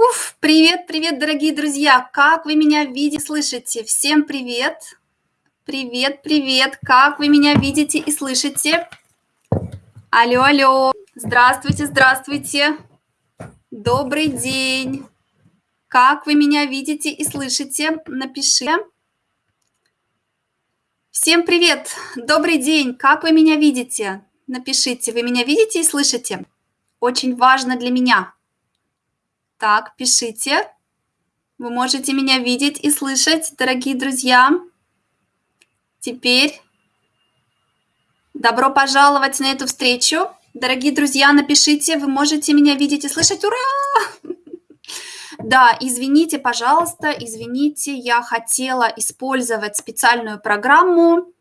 Уф, привет, привет, дорогие друзья! Как вы меня видите, слышите? Всем привет! Привет, привет! Как вы меня видите и слышите? Алло, алло! Здравствуйте, здравствуйте! Добрый день! Как вы меня видите и слышите? Напиши. Всем привет! Добрый день! Как вы меня видите? Напишите, вы меня видите и слышите? Очень важно для меня. Так, пишите. Вы можете меня видеть и слышать, дорогие друзья. Теперь добро пожаловать на эту встречу. Дорогие друзья, напишите, вы можете меня видеть и слышать. Ура! Да, извините, пожалуйста, извините, я хотела использовать специальную программу,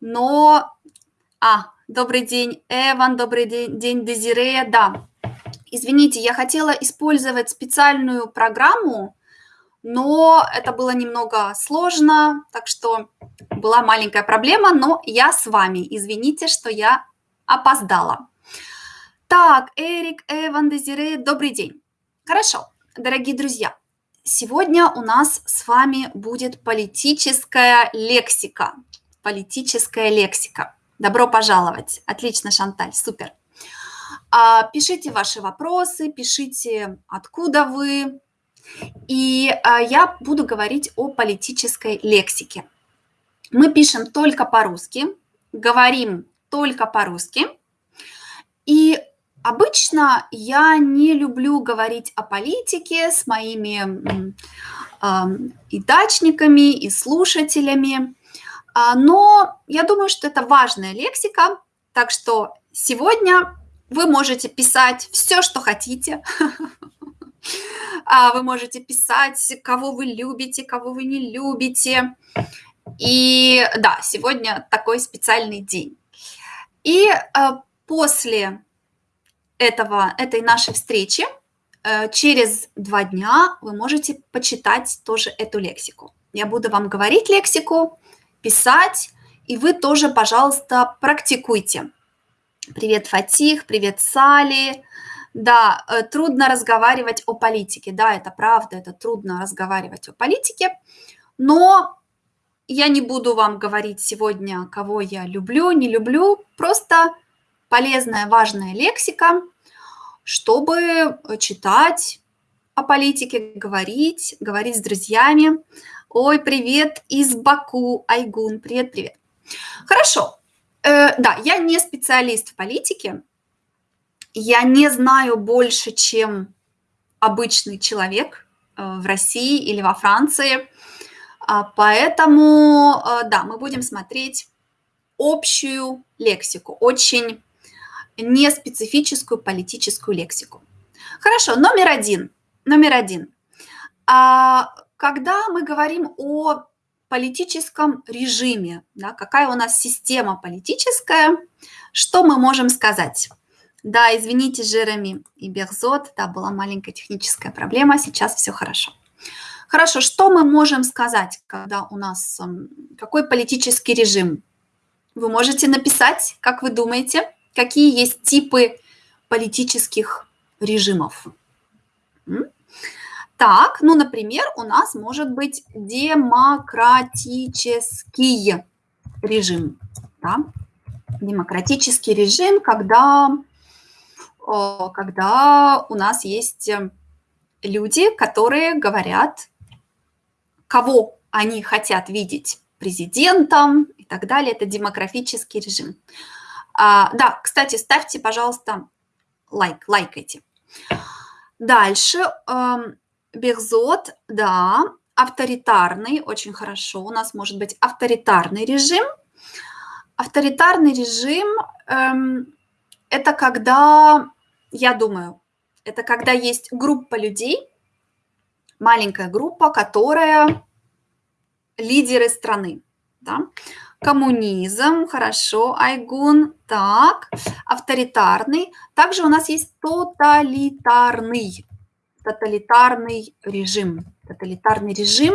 но... А, добрый день, Эван, добрый день, день Дезире, да. Извините, я хотела использовать специальную программу, но это было немного сложно, так что была маленькая проблема, но я с вами. Извините, что я опоздала. Так, Эрик, Эван, Дезире, добрый день. Хорошо, дорогие друзья, сегодня у нас с вами будет политическая лексика. Политическая лексика. Добро пожаловать. Отлично, Шанталь, супер. А, пишите ваши вопросы, пишите, откуда вы. И а, я буду говорить о политической лексике. Мы пишем только по-русски, говорим только по-русски. И обычно я не люблю говорить о политике с моими и дачниками, и слушателями. Но я думаю, что это важная лексика, так что сегодня вы можете писать все, что хотите. А, вы можете писать, кого вы любите, кого вы не любите. И да, сегодня такой специальный день. И а, после этого, этой нашей встречи, э, через два дня вы можете почитать тоже эту лексику. Я буду вам говорить лексику, писать, и вы тоже, пожалуйста, практикуйте. Привет, Фатих, привет, Сали. Да, э, трудно разговаривать о политике. Да, это правда, это трудно разговаривать о политике. Но я не буду вам говорить сегодня, кого я люблю, не люблю. Просто полезная, важная лексика, чтобы читать о политике, говорить, говорить с друзьями. Ой, привет из Баку, Айгун, привет-привет. Хорошо, Э, да, я не специалист в политике. Я не знаю больше, чем обычный человек э, в России или во Франции. А, поэтому, э, да, мы будем смотреть общую лексику, очень неспецифическую политическую лексику. Хорошо, номер один. Номер один. А, когда мы говорим о политическом режиме, да, какая у нас система политическая, что мы можем сказать? Да, извините, Жереми и Берзот, да, была маленькая техническая проблема, сейчас все хорошо. Хорошо, что мы можем сказать, когда у нас какой политический режим? Вы можете написать, как вы думаете, какие есть типы политических режимов? Так, ну, например, у нас может быть демократический режим. Да? Демократический режим, когда, когда у нас есть люди, которые говорят, кого они хотят видеть президентом и так далее. Это демократический режим. А, да, кстати, ставьте, пожалуйста, лайк, лайкайте. Дальше Берзот, да, авторитарный, очень хорошо. У нас может быть авторитарный режим. Авторитарный режим эм, – это когда, я думаю, это когда есть группа людей, маленькая группа, которая лидеры страны. Да? Коммунизм, хорошо, Айгун, так, авторитарный. Также у нас есть тоталитарный тоталитарный режим. Тоталитарный режим,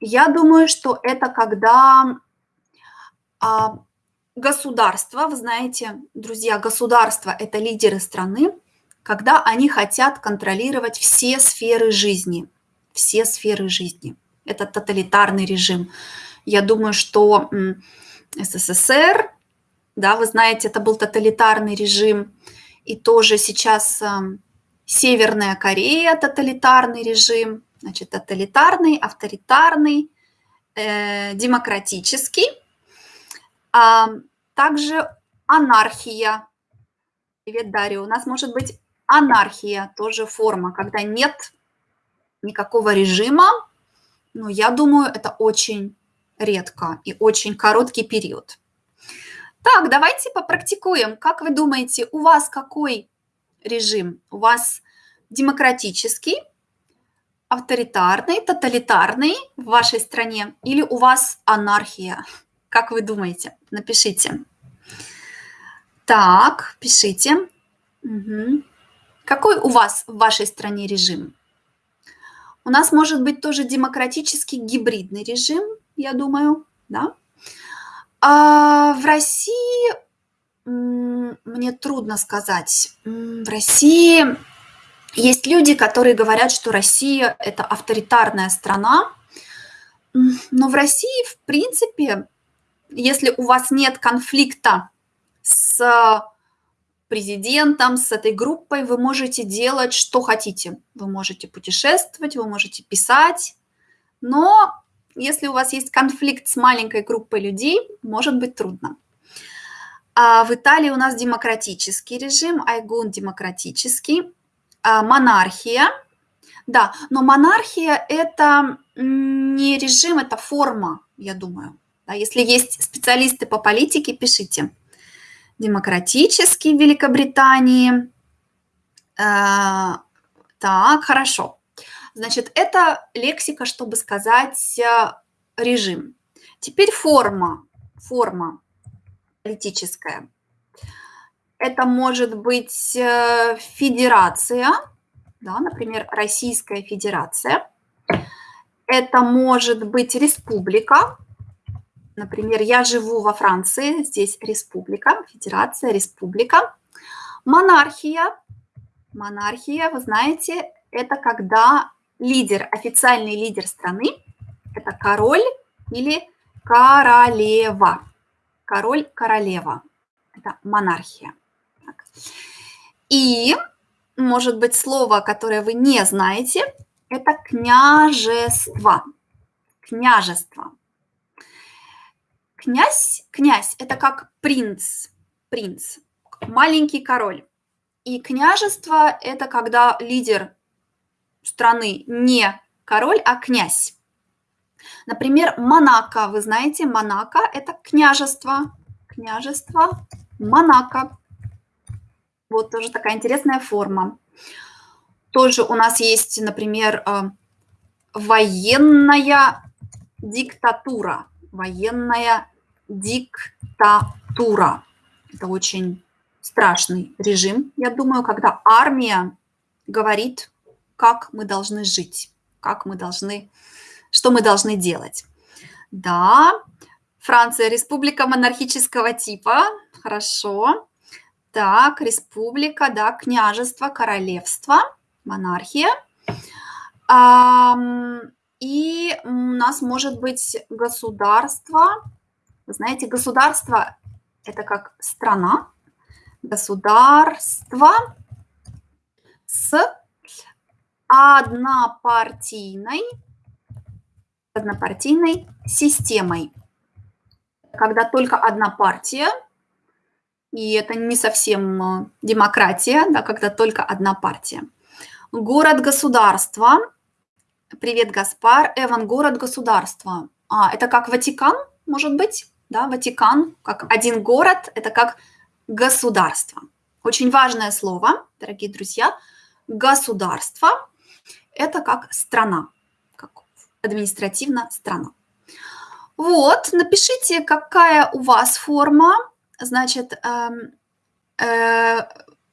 я думаю, что это когда а, государство, вы знаете, друзья, государство – это лидеры страны, когда они хотят контролировать все сферы жизни. Все сферы жизни. Это тоталитарный режим. Я думаю, что СССР, да, вы знаете, это был тоталитарный режим. И тоже сейчас Северная Корея тоталитарный режим, значит, тоталитарный, авторитарный, э, демократический, а также анархия. Привет, Дарья. У нас может быть анархия, тоже форма, когда нет никакого режима, но я думаю, это очень редко и очень короткий период. Так, давайте попрактикуем. Как вы думаете, у вас какой режим? У вас демократический, авторитарный, тоталитарный в вашей стране или у вас анархия? Как вы думаете? Напишите. Так, пишите. Угу. Какой у вас в вашей стране режим? У нас может быть тоже демократический гибридный режим, я думаю, да? А в России мне трудно сказать. В России есть люди, которые говорят, что Россия – это авторитарная страна, но в России, в принципе, если у вас нет конфликта с президентом, с этой группой, вы можете делать, что хотите. Вы можете путешествовать, вы можете писать, но если у вас есть конфликт с маленькой группой людей, может быть трудно. А в Италии у нас демократический режим, Айгун демократический, а монархия. Да, но монархия – это не режим, это форма, я думаю. Да, если есть специалисты по политике, пишите. Демократический в Великобритании. Э, так, хорошо. Значит, это лексика, чтобы сказать э, режим. Теперь форма. Форма политическая. Это может быть э, федерация, да, например, Российская Федерация. Это может быть республика. Например, я живу во Франции, здесь республика, федерация, республика. Монархия. Монархия, вы знаете, это когда лидер, официальный лидер страны, это король или королева король, королева. Это монархия. Так. И, может быть, слово, которое вы не знаете, это княжество. Княжество. Князь, князь – это как принц, принц, маленький король. И княжество – это когда лидер страны не король, а князь. Например, Монако. Вы знаете, Монако – это княжество. Княжество Монако. Вот тоже такая интересная форма. Тоже у нас есть, например, э, военная диктатура. Военная диктатура. Это очень страшный режим, я думаю, когда армия говорит, как мы должны жить, как мы должны что мы должны делать? Да, Франция – республика монархического типа. Хорошо. Так, республика, да, княжество, королевство, монархия. И у нас может быть государство. Вы знаете, государство – это как страна. Государство с однопартийной однопартийной системой. Когда только одна партия, и это не совсем э, демократия, да, когда только одна партия. Город-государство. Привет, Гаспар. Эван, город-государство. А, это как Ватикан, может быть? Да, Ватикан, как один город, это как государство. Очень важное слово, дорогие друзья. Государство – это как страна административно страна. Вот, напишите, какая у вас форма. Значит, э, э,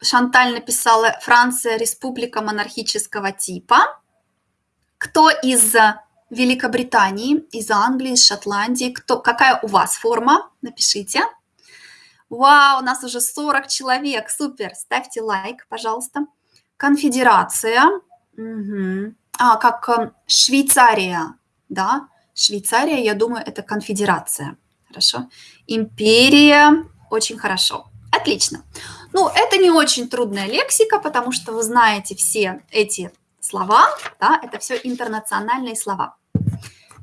Шанталь написала «Франция – республика монархического типа». Кто из Великобритании, из Англии, из Шотландии? Кто, какая у вас форма? Напишите. Вау, у нас уже 40 человек. Супер. Ставьте лайк, пожалуйста. конфедерация, мгм. А, как э, Швейцария, да? Швейцария, я думаю, это конфедерация. Хорошо. Империя, очень хорошо. Отлично. Ну, это не очень трудная лексика, потому что вы знаете все эти слова, да, это все интернациональные слова.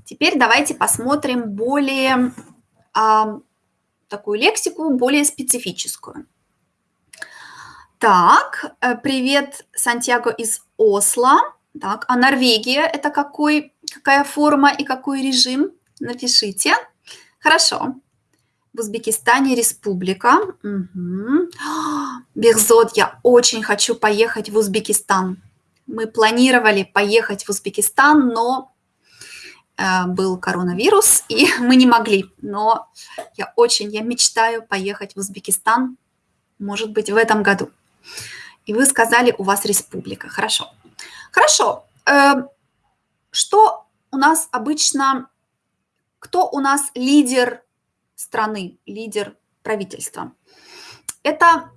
Теперь давайте посмотрим более а, такую лексику, более специфическую. Так, э, привет, Сантьяго из Осло. Так, а Норвегия – это какой, какая форма и какой режим? Напишите. Хорошо. В Узбекистане республика. Угу. Бехзод, я очень хочу поехать в Узбекистан. Мы планировали поехать в Узбекистан, но э, был коронавирус, и мы не могли. Но я очень, я мечтаю поехать в Узбекистан, может быть, в этом году. И вы сказали, у вас республика. Хорошо. Хорошо. Э, что у нас обычно, кто у нас лидер страны, лидер правительства? Это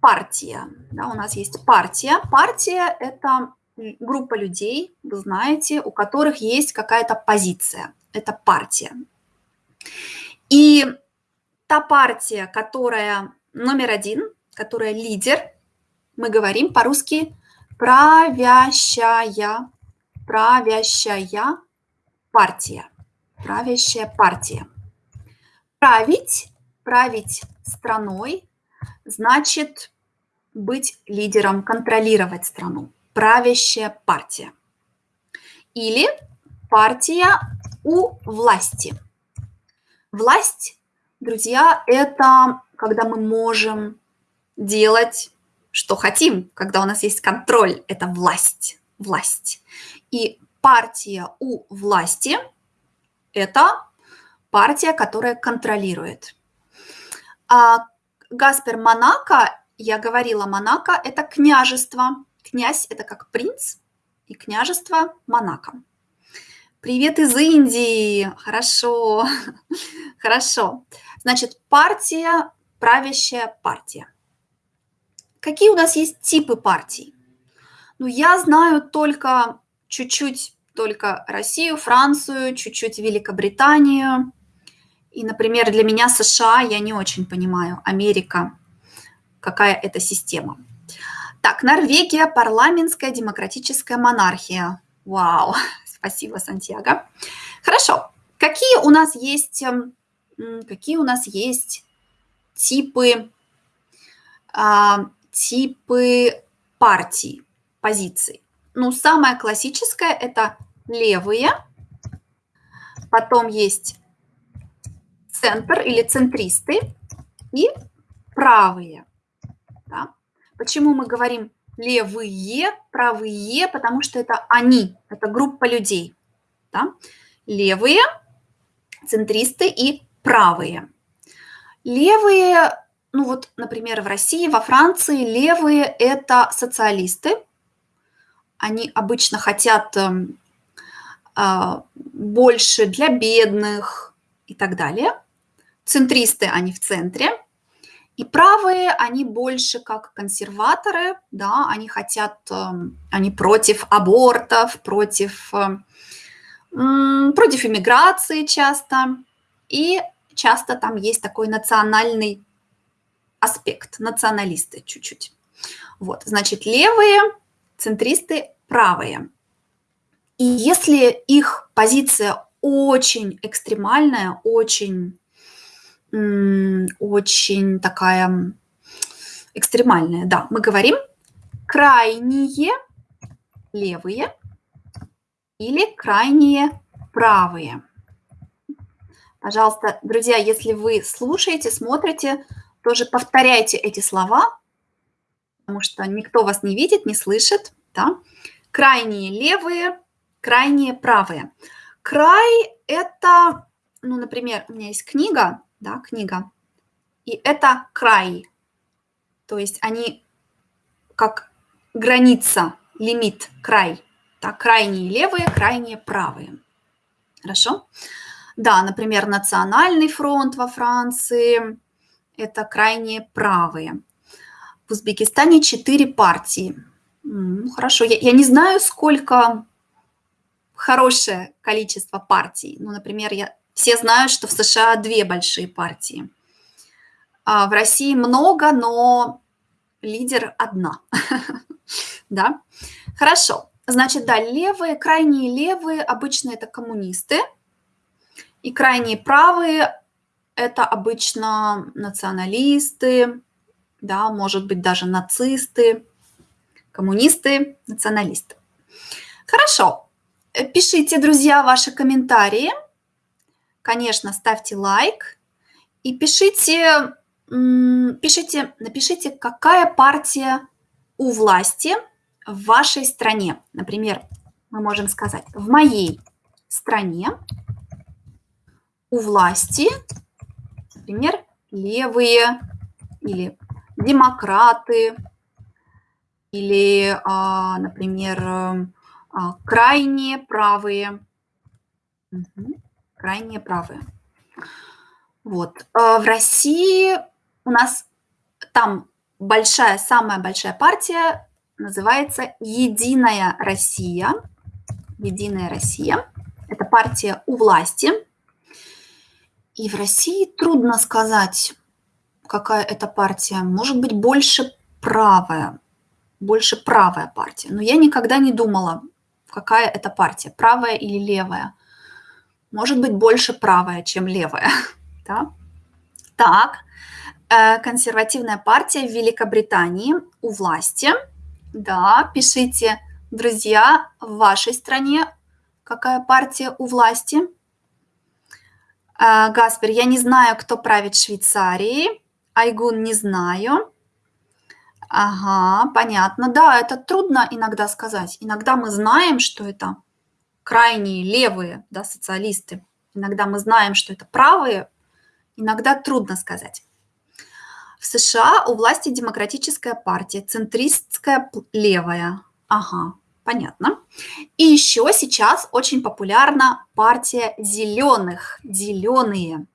партия. Да, у нас есть партия. Партия – это группа людей, вы знаете, у которых есть какая-то позиция. Это партия. И та партия, которая номер один, которая лидер, мы говорим по-русски правящая, правящая партия, правящая партия. Править, править страной значит быть лидером, контролировать страну. Правящая партия. Или партия у власти. Власть, друзья, это когда мы можем делать что хотим, когда у нас есть контроль, это власть, власть. И партия у власти – это партия, которая контролирует. А Гаспер Монако, я говорила, Монако – это княжество. Князь – это как принц, и княжество Монако. Привет из Индии. Хорошо. Хорошо. Значит, партия, правящая партия. Какие у нас есть типы партий? Ну, я знаю только чуть-чуть только Россию, Францию, чуть-чуть Великобританию. И, например, для меня США я не очень понимаю. Америка, какая это система. Так, Норвегия, парламентская демократическая монархия. Вау, спасибо, Сантьяго. Хорошо. Какие у нас есть, эм, какие у нас есть типы а, типы партий, позиций. Ну, самое классическое – это левые, потом есть центр или центристы и правые. Да? Почему мы говорим левые, правые? Потому что это они, это группа людей. Да? Левые, центристы и правые. Левые ну вот, например, в России, во Франции левые – это социалисты. Они обычно хотят эм, а, больше для бедных и так далее. Центристы, они в центре. И правые, они больше как консерваторы, да, они хотят, эм, они против абортов, против, эм, против иммиграции часто. И часто там есть такой национальный аспект, националисты чуть-чуть. Вот, значит, левые, центристы, правые. И если их позиция очень экстремальная, очень, очень такая экстремальная, да, мы говорим крайние левые или крайние правые. Пожалуйста, друзья, если вы слушаете, смотрите, тоже повторяйте эти слова, потому что никто вас не видит, не слышит. Да? Крайние левые, крайние правые. Край – это, ну, например, у меня есть книга, да, книга, и это край. То есть они как граница, лимит, край. Да, крайние левые, крайние правые. Хорошо? Да, например, Национальный фронт во Франции – это крайне правые. В Узбекистане четыре партии. М, Хорошо, я, я не знаю, сколько хорошее количество партий. Ну, например, я, все знают, что в США две большие партии. А в России много, но лидер одна. Да? Хорошо. Значит, да, левые, крайние левые обычно это коммунисты, и крайние правые это обычно националисты, да, может быть, даже нацисты, коммунисты, националисты. Хорошо. Э, пишите, друзья, ваши комментарии. Конечно, ставьте лайк и пишите, пишите, напишите, какая партия у власти в вашей стране. Например, мы можем сказать, в моей стране у власти, например, левые или демократы, или, а, например, а, крайние правые. Угу. Крайние правые. Вот. А в России у нас там большая, самая большая партия называется «Единая Россия». «Единая Россия». Это партия у власти. И в России трудно сказать, какая это партия. Может быть, больше правая. Больше правая партия. Но я никогда не думала, какая это партия, правая или левая. Может быть, больше правая, чем левая. Да? Так, э, консервативная партия в Великобритании у власти – да, пишите, друзья, в вашей стране какая партия у власти. А, Гаспер, я не знаю, кто правит Швейцарией. Айгун, не знаю. Ага, понятно. Да, это трудно иногда сказать. Иногда мы знаем, что это крайние левые да, социалисты. Иногда мы знаем, что это правые. Иногда трудно сказать. В США у власти демократическая партия, центристская левая. Ага, понятно. И еще сейчас очень популярна партия зеленых. Зеленые.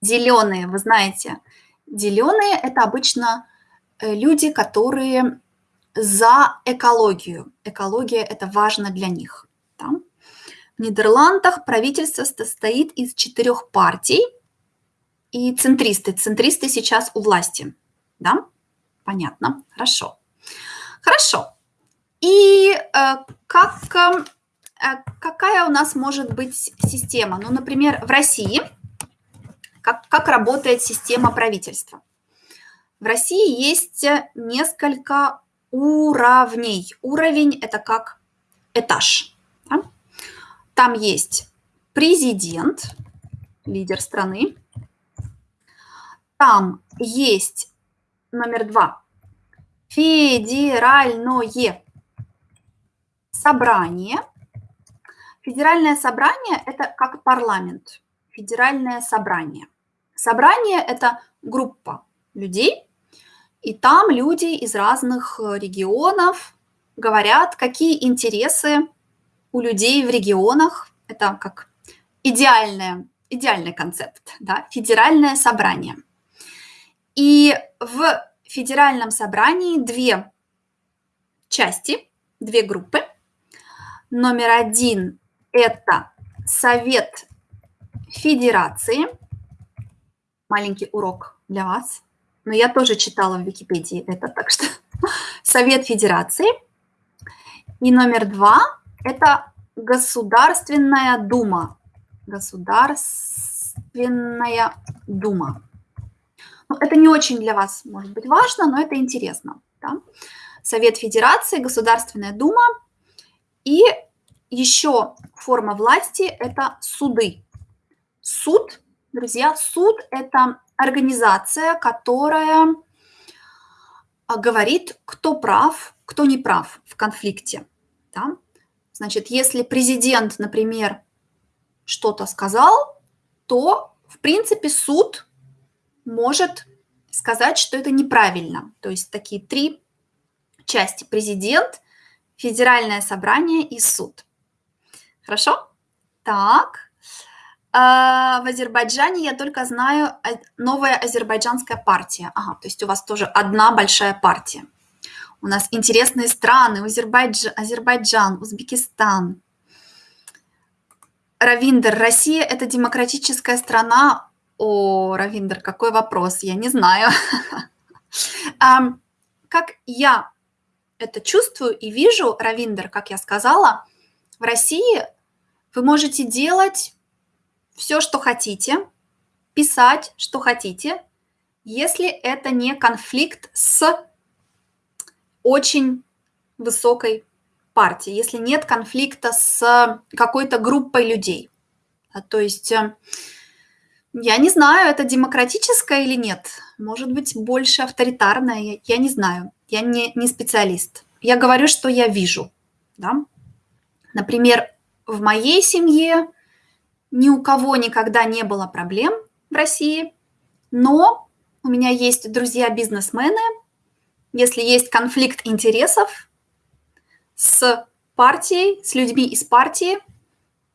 Зеленые, вы знаете, зеленые это обычно э, люди, которые за экологию. Экология это важно для них. Да? В Нидерландах правительство состоит из четырех партий – и центристы. Центристы сейчас у власти. Да? Понятно. Хорошо. Хорошо. И э, как, э, какая у нас может быть система? Ну, например, в России как, как работает система правительства? В России есть несколько уровней. Уровень – это как этаж. Да? Там есть президент, лидер страны, там есть номер два. Федеральное собрание. Федеральное собрание – это как парламент. Федеральное собрание. Собрание – это группа людей, и там люди из разных регионов говорят, какие интересы у людей в регионах. Это как идеальное, идеальный концепт, да, федеральное собрание. И в федеральном собрании две части, две группы. Номер один – это Совет Федерации. Маленький урок для вас. Но я тоже читала в Википедии это, так что Совет Федерации. И номер два – это Государственная Дума. Государственная Дума. Ну, это не очень для вас, может быть, важно, но это интересно. Да? Совет Федерации, Государственная Дума и еще форма власти – это суды. Суд, друзья, суд – это организация, которая а, говорит, кто прав, кто не прав в конфликте. Да? Значит, если президент, например, что-то сказал, то, в принципе, суд может сказать, что это неправильно. То есть такие три части. Президент, федеральное собрание и суд. Хорошо? Так. А, в Азербайджане я только знаю новая азербайджанская партия. Ага, то есть у вас тоже одна большая партия. У нас интересные страны. Азербайджан, Азербайджан Узбекистан. Равиндер, Россия – это демократическая страна. О, Равиндер, какой вопрос? Я не знаю. Как я это чувствую и вижу, Равиндер, как я сказала, в России вы можете делать все, что хотите, писать, что хотите, если это не конфликт с очень высокой партией, если нет конфликта с какой-то группой людей. А, то есть э, я не знаю, это демократическое или нет. Может быть, больше авторитарное, я не знаю. Я не, не специалист. Я говорю, что я вижу. Да? Например, в моей семье ни у кого никогда не было проблем в России, но у меня есть друзья-бизнесмены. Если есть конфликт интересов с партией, с людьми из партии,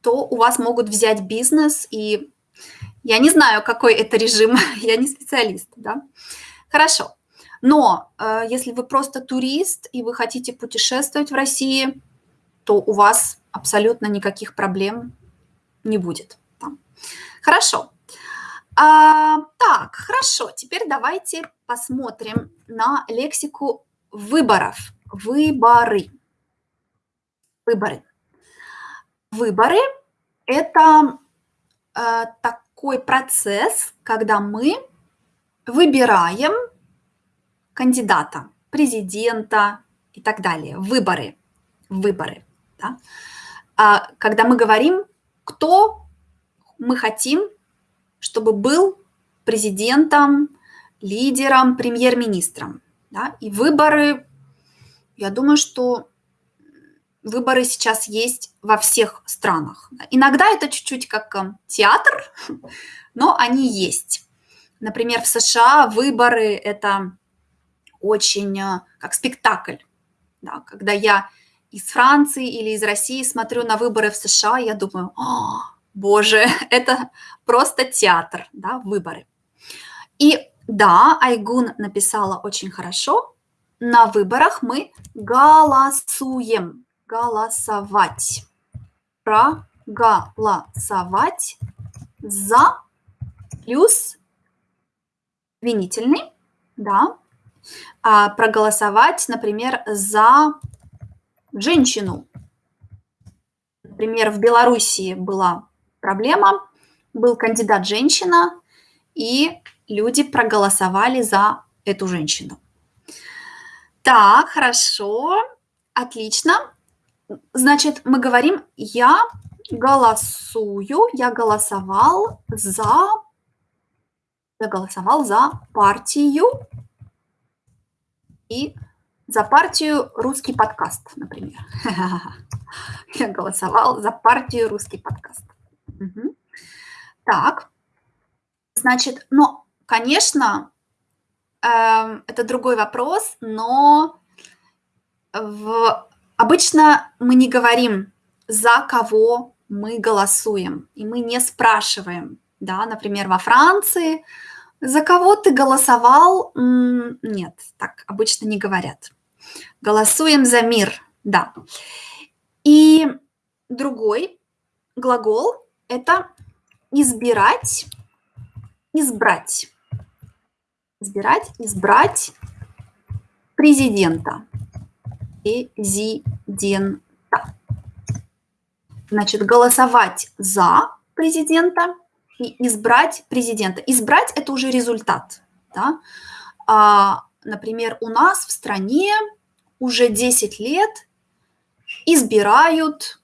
то у вас могут взять бизнес, и я не знаю, какой это режим, я не специалист, да. Хорошо. Но э, если вы просто турист и вы хотите путешествовать в России, то у вас абсолютно никаких проблем не будет. Там. Хорошо. А, так, хорошо. Теперь давайте посмотрим на лексику выборов. Выборы. Выборы. Выборы – это э, такой процесс, когда мы выбираем кандидата, президента и так далее. Выборы. Выборы. Да? А, когда мы говорим, кто мы хотим, чтобы был президентом, лидером, премьер-министром. Да? И выборы, я думаю, что выборы сейчас есть во всех странах. Иногда это чуть-чуть как э, театр, но они есть. Например, в США выборы – это очень э, как спектакль. Да? Когда я из Франции или из России смотрю на выборы в США, я думаю, О, боже, это просто театр, да, выборы. И да, Айгун написала очень хорошо. На выборах мы голосуем. Голосовать. Проголосовать за плюс винительный, да, а проголосовать, например, за женщину. Например, в Белоруссии была проблема, был кандидат женщина, и люди проголосовали за эту женщину. Так, хорошо, отлично. Значит, мы говорим, я голосую, я голосовал за, я голосовал за партию и за партию «Русский подкаст», например. Я голосовал за партию «Русский подкаст». Угу. Так, значит, ну, конечно, э, это другой вопрос, но в... обычно мы не говорим, за кого мы голосуем, и мы не спрашиваем, да, например, во Франции, за кого ты голосовал? Нет, так обычно не говорят. Голосуем за мир, да. И другой глагол – это избирать, избрать. Избирать, избрать президента. Президента. Значит, голосовать за президента и избрать президента. Избрать – это уже результат. Да? А, например, у нас в стране уже 10 лет избирают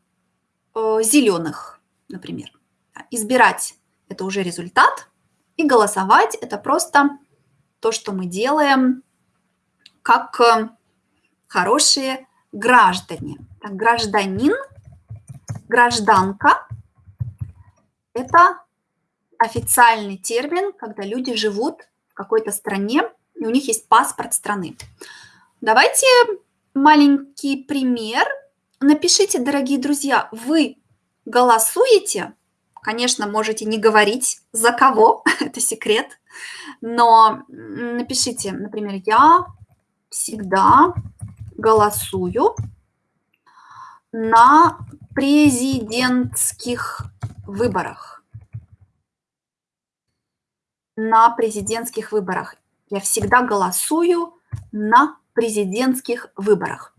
э, зеленых, например. Избирать – это уже результат, и голосовать – это просто то, что мы делаем как э, хорошие граждане. Так, гражданин, гражданка – это официальный термин, когда люди живут в какой-то стране, и у них есть паспорт страны. Давайте маленький пример. Напишите, дорогие друзья, вы голосуете? Конечно, можете не говорить, за кого, это секрет, но напишите, например, я всегда голосую на президентских выборах. На президентских выборах. Я всегда голосую на президентских выборах.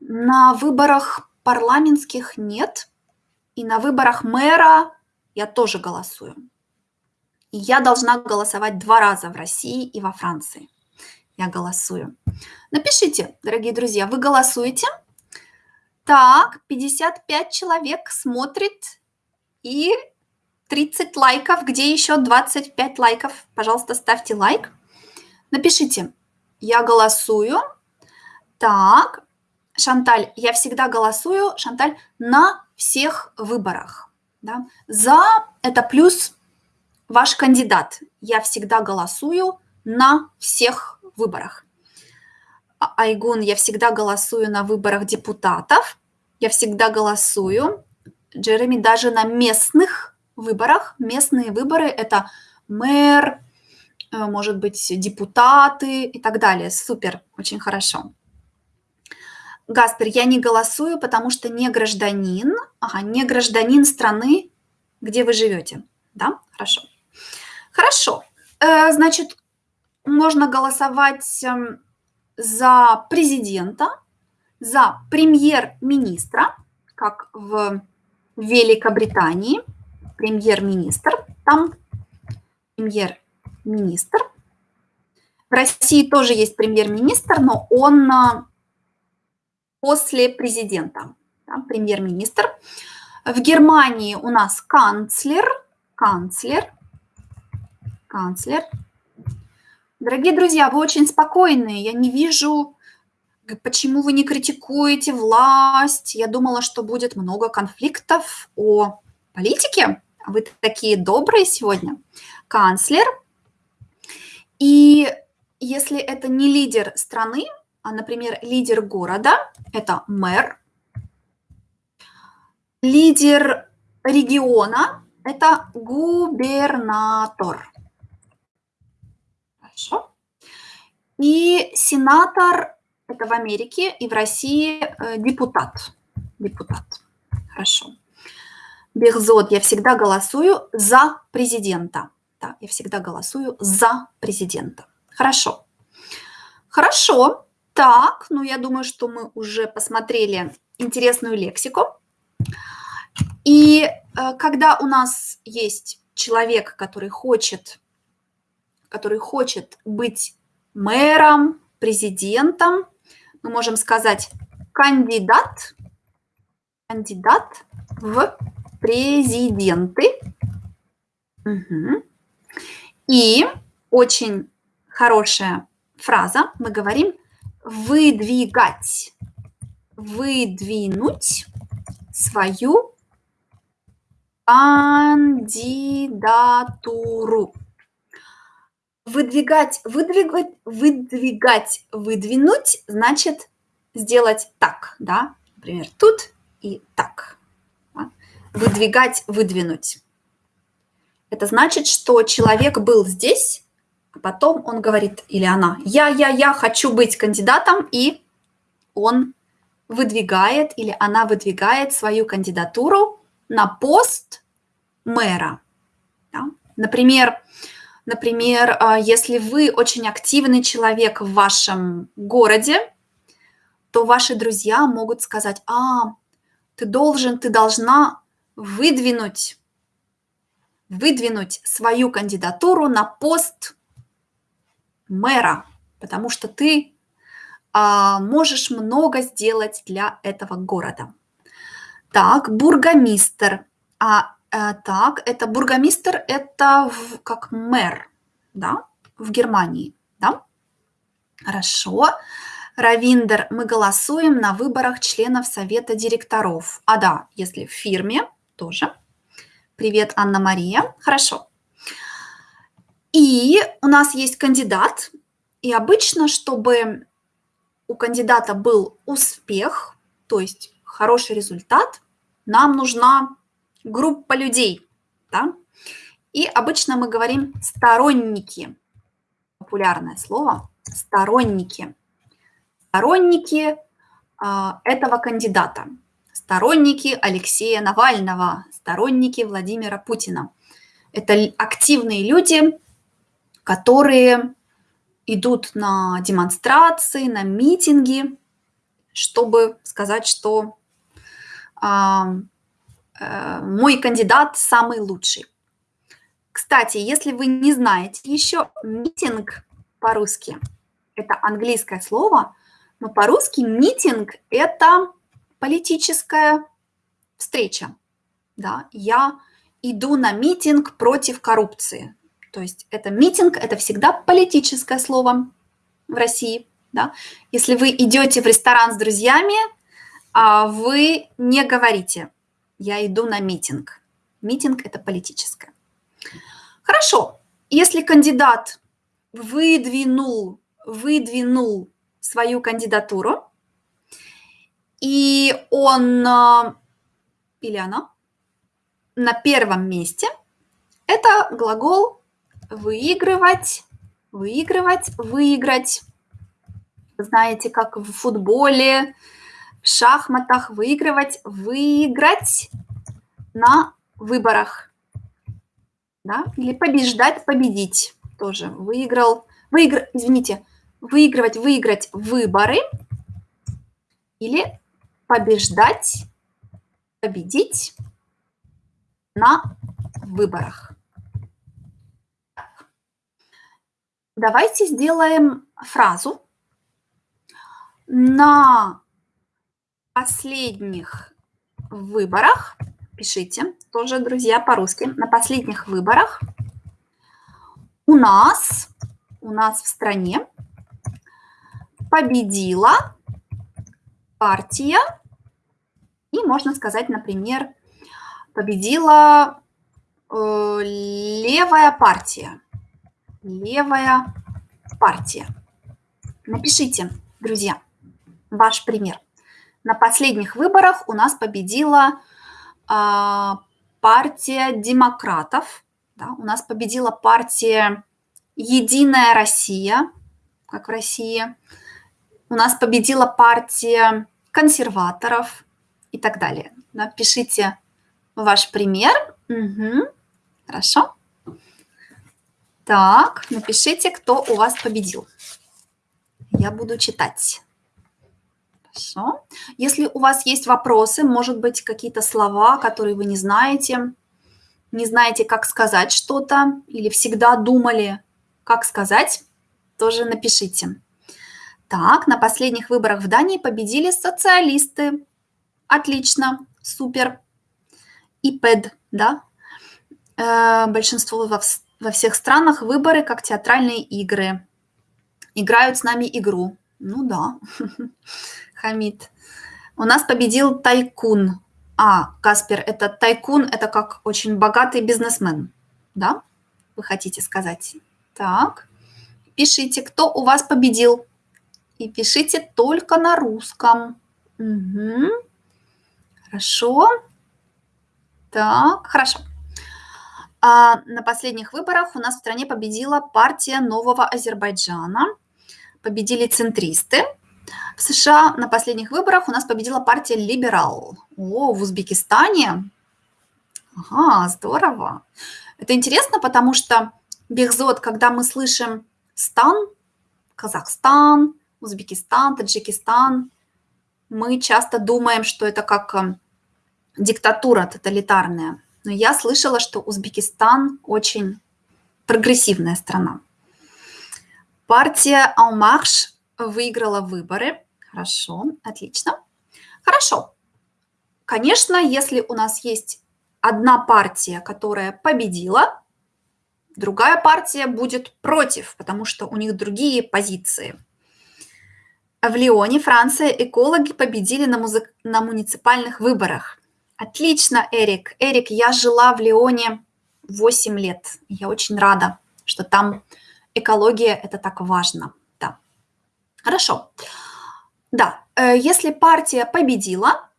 На выборах парламентских нет. И на выборах мэра я тоже голосую. И я должна голосовать два раза в России и во Франции. Я голосую. Напишите, дорогие друзья, вы голосуете? Так, 55 человек смотрит и 30 лайков. Где еще 25 лайков? Пожалуйста, ставьте лайк. Напишите, я голосую. Так, Шанталь, я всегда голосую, Шанталь, на всех выборах. Да? За это плюс ваш кандидат. Я всегда голосую на всех выборах. А, Айгун, я всегда голосую на выборах депутатов. Я всегда голосую. Джереми, даже на местных выборах. Местные выборы – это мэр, э, может быть, депутаты и так далее. Супер, очень хорошо. Гаспер, я не голосую, потому что не гражданин. Ага, не гражданин страны, где вы живете. Да, хорошо. Хорошо. Э, значит, можно голосовать эм, за президента, за премьер-министра, как в Великобритании, премьер-министр, там премьер-министр. В России тоже есть премьер-министр, но он э, после президента, да, премьер-министр. В Германии у нас канцлер, канцлер, канцлер. Дорогие друзья, вы очень спокойные. Я не вижу, почему вы не критикуете власть. Я думала, что будет много конфликтов о политике. Вы такие добрые сегодня. Канцлер. И если это не лидер страны, а, например, лидер города – это мэр. Лидер региона – это губернатор. Хорошо. И сенатор – это в Америке и в России э, депутат. Депутат. Хорошо. Бехзот, я всегда голосую за президента. Да, я всегда голосую за президента. Хорошо. Хорошо. Так, ну я думаю, что мы уже посмотрели интересную лексику. И э, когда у нас есть человек, который хочет, который хочет быть мэром, президентом, мы можем сказать кандидат, кандидат в президенты. Угу. И очень хорошая фраза, мы говорим выдвигать, выдвинуть свою кандидатуру. Выдвигать, выдвигать, выдвигать, выдвинуть значит сделать так, да, например, тут и так. Выдвигать, выдвинуть. Это значит, что человек был здесь, а потом он говорит, или она, я, я, я хочу быть кандидатом, и он выдвигает или она выдвигает свою кандидатуру на пост мэра. Да? Например, например, а, если вы очень активный человек в вашем городе, то ваши друзья могут сказать, а, ты должен, ты должна выдвинуть, выдвинуть свою кандидатуру на пост мэра, потому что ты а, можешь много сделать для этого города. Так, бургомистр. А, а так, это бургомистр, это в, как мэр, да, в Германии, да? Хорошо. Равиндер, мы голосуем на выборах членов совета директоров. А да, если в фирме, тоже. Привет, Анна-Мария. Хорошо. И у нас есть кандидат, и обычно, чтобы у кандидата был успех, то есть хороший результат, нам нужна группа людей. Да? И обычно мы говорим сторонники. Популярное слово – сторонники. сторонники а, этого кандидата, сторонники Алексея Навального, сторонники Владимира Путина. Это активные люди, которые идут на демонстрации, на митинги, чтобы сказать, что э, мой кандидат самый лучший. Кстати, если вы не знаете еще, митинг по-русски – это английское слово, но по-русски митинг – это политическая встреча. Да? Я иду на митинг против коррупции. То есть это митинг, это всегда политическое слово в России. Да? Если вы идете в ресторан с друзьями, а вы не говорите «я иду на митинг». Митинг – это политическое. Хорошо, если кандидат выдвинул, выдвинул свою кандидатуру, и он а, или она на первом месте, это глагол выигрывать, выигрывать, выиграть. Знаете, как в футболе, шахматах выигрывать, выиграть на выборах. Да? Или побеждать, победить тоже. Выиграл, выигр, извините, выигрывать, выиграть выборы или побеждать, победить на выборах. Давайте сделаем фразу. На последних выборах, пишите, тоже, друзья, по-русски, на последних выборах у нас, у нас в стране победила партия, и можно сказать, например, победила э, левая партия левая партия. Напишите, друзья, ваш пример. На последних выборах у нас победила э, партия демократов. Да, у нас победила партия Единая Россия, как в России. У нас победила партия консерваторов и так далее. Напишите ваш пример. Угу. Хорошо. Так, напишите, кто у вас победил. Я буду читать. Хорошо. Если у вас есть вопросы, может быть, какие-то слова, которые вы не знаете, не знаете, как сказать что-то, или всегда думали, как сказать, тоже напишите. Так, на последних выборах в Дании победили социалисты. Отлично, супер. И ПЭД, да? Э, большинство в во всех странах выборы как театральные игры. Играют с нами игру. Ну да, Хамид. У нас победил тайкун. А, Каспер, это тайкун, это как очень богатый бизнесмен. Да? Вы хотите сказать? Так. Пишите, кто у вас победил. И пишите только на русском. Угу. Хорошо. Так, хорошо. А на последних выборах у нас в стране победила партия Нового Азербайджана. Победили центристы. В США на последних выборах у нас победила партия Либерал. О, в Узбекистане. Ага, здорово. Это интересно, потому что Бехзот, когда мы слышим стан, Казахстан, Узбекистан, Таджикистан, мы часто думаем, что это как э, диктатура тоталитарная. Но я слышала, что Узбекистан очень прогрессивная страна. Партия Алмарш выиграла выборы. Хорошо, отлично. Хорошо. Конечно, если у нас есть одна партия, которая победила, другая партия будет против, потому что у них другие позиции. В Лионе, Франция, экологи победили на, музы... на муниципальных выборах. Отлично, Эрик. Эрик, я жила в Лионе 8 лет. Я очень рада, что там экология – это так важно. Хорошо. Да, э, если партия победила,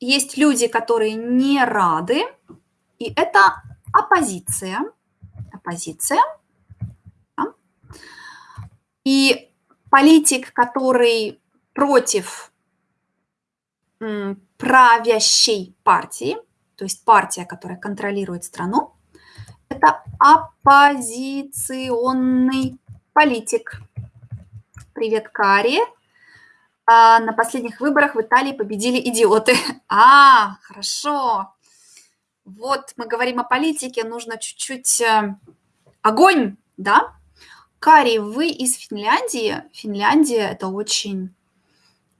есть люди, которые не рады, и это оппозиция. Оппозиция. Да. И политик, который против правящей партии, то есть партия, которая контролирует страну, это оппозиционный политик. Привет, Кари. А, на последних выборах в Италии победили идиоты. А, хорошо. Вот мы говорим о политике, нужно чуть-чуть э, огонь, да? Кари, вы из Финляндии. Финляндия – это очень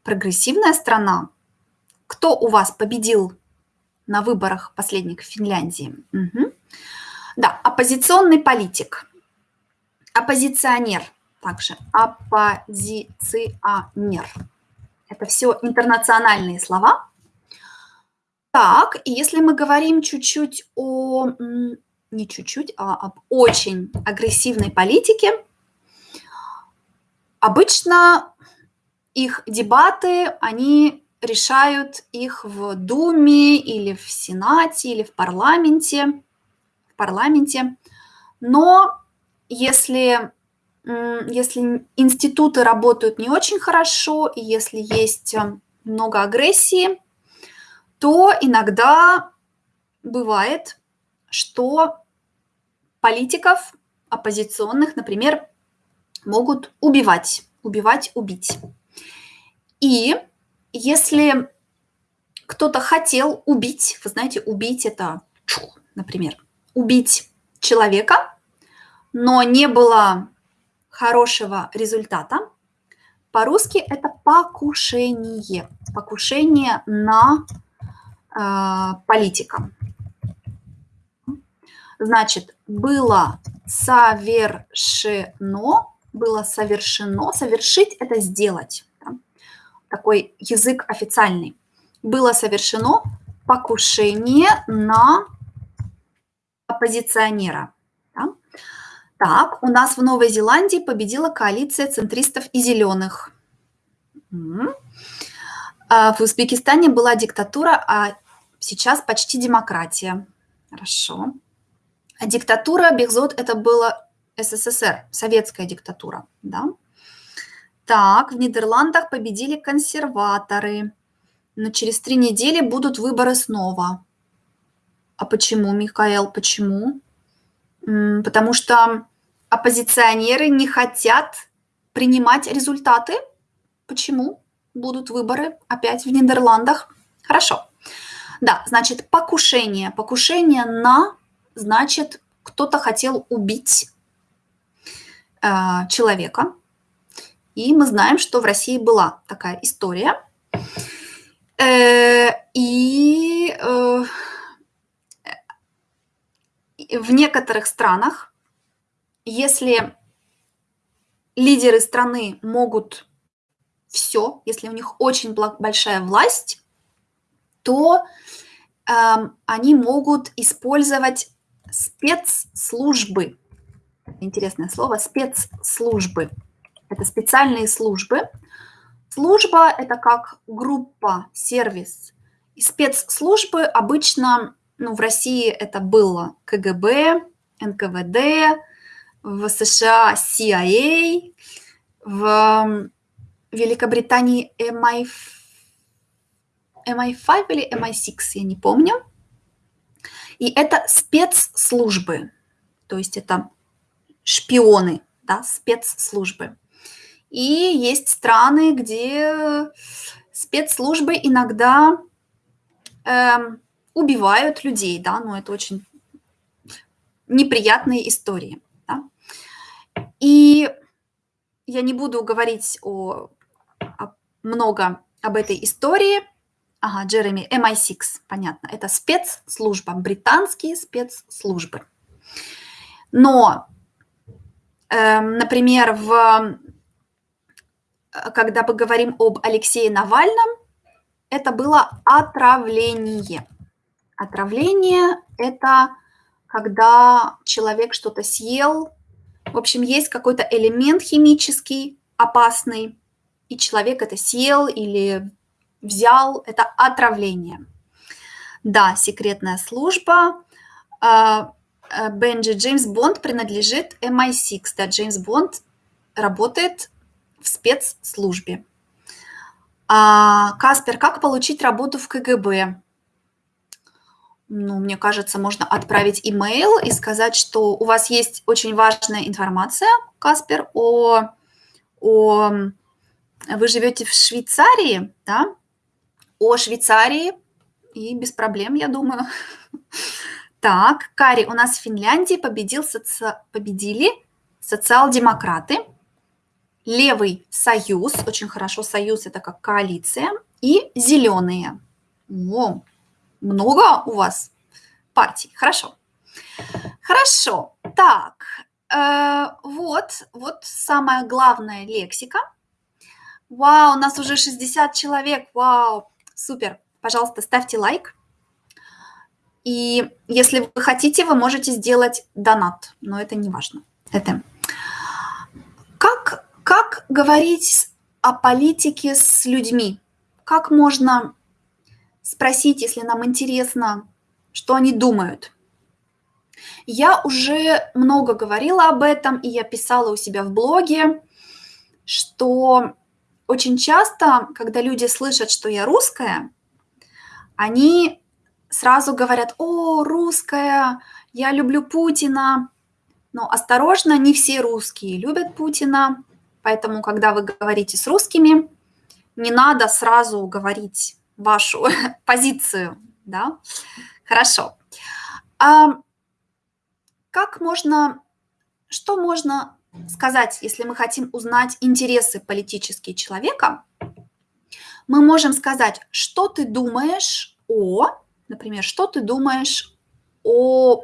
прогрессивная страна. Кто у вас победил на выборах последних в Финляндии? Угу. Да, оппозиционный политик. Оппозиционер также. Оппозиционер. Это все интернациональные слова. Так, и если мы говорим чуть-чуть о, не чуть-чуть, а об очень агрессивной политике, обычно их дебаты, они решают их в Думе или в Сенате или в парламенте, в парламенте. Но если, если институты работают не очень хорошо, и если есть э, много агрессии, то иногда бывает, что политиков оппозиционных, например, могут убивать, убивать, убить. И если кто-то хотел убить, вы знаете, убить это, например, убить человека, но не было хорошего результата, по-русски это покушение. Покушение на э, политика. Значит, было совершено, было совершено, совершить – это сделать такой язык официальный, было совершено покушение на оппозиционера. Так, у нас в Новой Зеландии победила коалиция центристов и зеленых. А в Узбекистане была диктатура, а сейчас почти демократия. Хорошо. А диктатура Бехзот – это было СССР, советская диктатура. Да? Так, в Нидерландах победили консерваторы. Но через три недели будут выборы снова. А почему, Михаил, почему? Потому что оппозиционеры не хотят принимать результаты. Почему? Будут выборы опять в Нидерландах. Хорошо. Да, значит, покушение. Покушение на, значит, кто-то хотел убить э, человека. И мы знаем, что в России была такая история. Э, и э, в некоторых странах, если лидеры страны могут все, если у них очень большая власть, то э, они могут использовать спецслужбы. Интересное слово спецслужбы. Это специальные службы. Служба – это как группа, сервис. И спецслужбы обычно, ну, в России это было КГБ, НКВД, в США CIA, в Великобритании MI, MI5 или MI6, я не помню. И это спецслужбы, то есть это шпионы, да, спецслужбы. И есть страны, где спецслужбы иногда э, убивают людей, да, но это очень неприятные истории. Да? И я не буду говорить о, о, много об этой истории. Ага, Джереми, MI6, понятно. Это спецслужба, британские спецслужбы. Но, э, например, в Э, когда мы говорим об Алексее Навальном, это было отравление. Отравление – это когда человек что-то съел, в общем, есть какой-то элемент химический опасный, и человек это съел или взял, это отравление. Да, секретная служба. А, э, Бенджи Джеймс Бонд принадлежит MI6. Да, Джеймс Бонд работает в спецслужбе. А, Каспер, как получить работу в КГБ? Ну, мне кажется, можно отправить имейл и сказать, что у вас есть очень важная информация, Каспер, о, о вы живете в Швейцарии, да? О Швейцарии и без проблем, я думаю. Так, Кари, у нас в Финляндии победил соци... победили социал-демократы, левый союз, очень хорошо, союз это как коалиция, и зеленые. О, много у вас партий, хорошо. Хорошо, так, э, вот, вот самая главная лексика. Вау, у нас уже 60 человек, вау, супер. Пожалуйста, ставьте лайк. И если вы хотите, вы можете сделать донат, но это не важно. Это как, как говорить о политике с людьми? Как можно спросить, если нам интересно, что они думают? Я уже много говорила об этом, и я писала у себя в блоге, что очень часто, когда люди слышат, что я русская, они сразу говорят, о, русская, я люблю Путина. Но осторожно, не все русские любят Путина, поэтому, когда вы говорите с русскими, не надо сразу говорить вашу позицию, да? Хорошо. А как можно, что можно сказать, если мы хотим узнать интересы политические человека? Мы можем сказать, что ты думаешь о Например, что ты думаешь о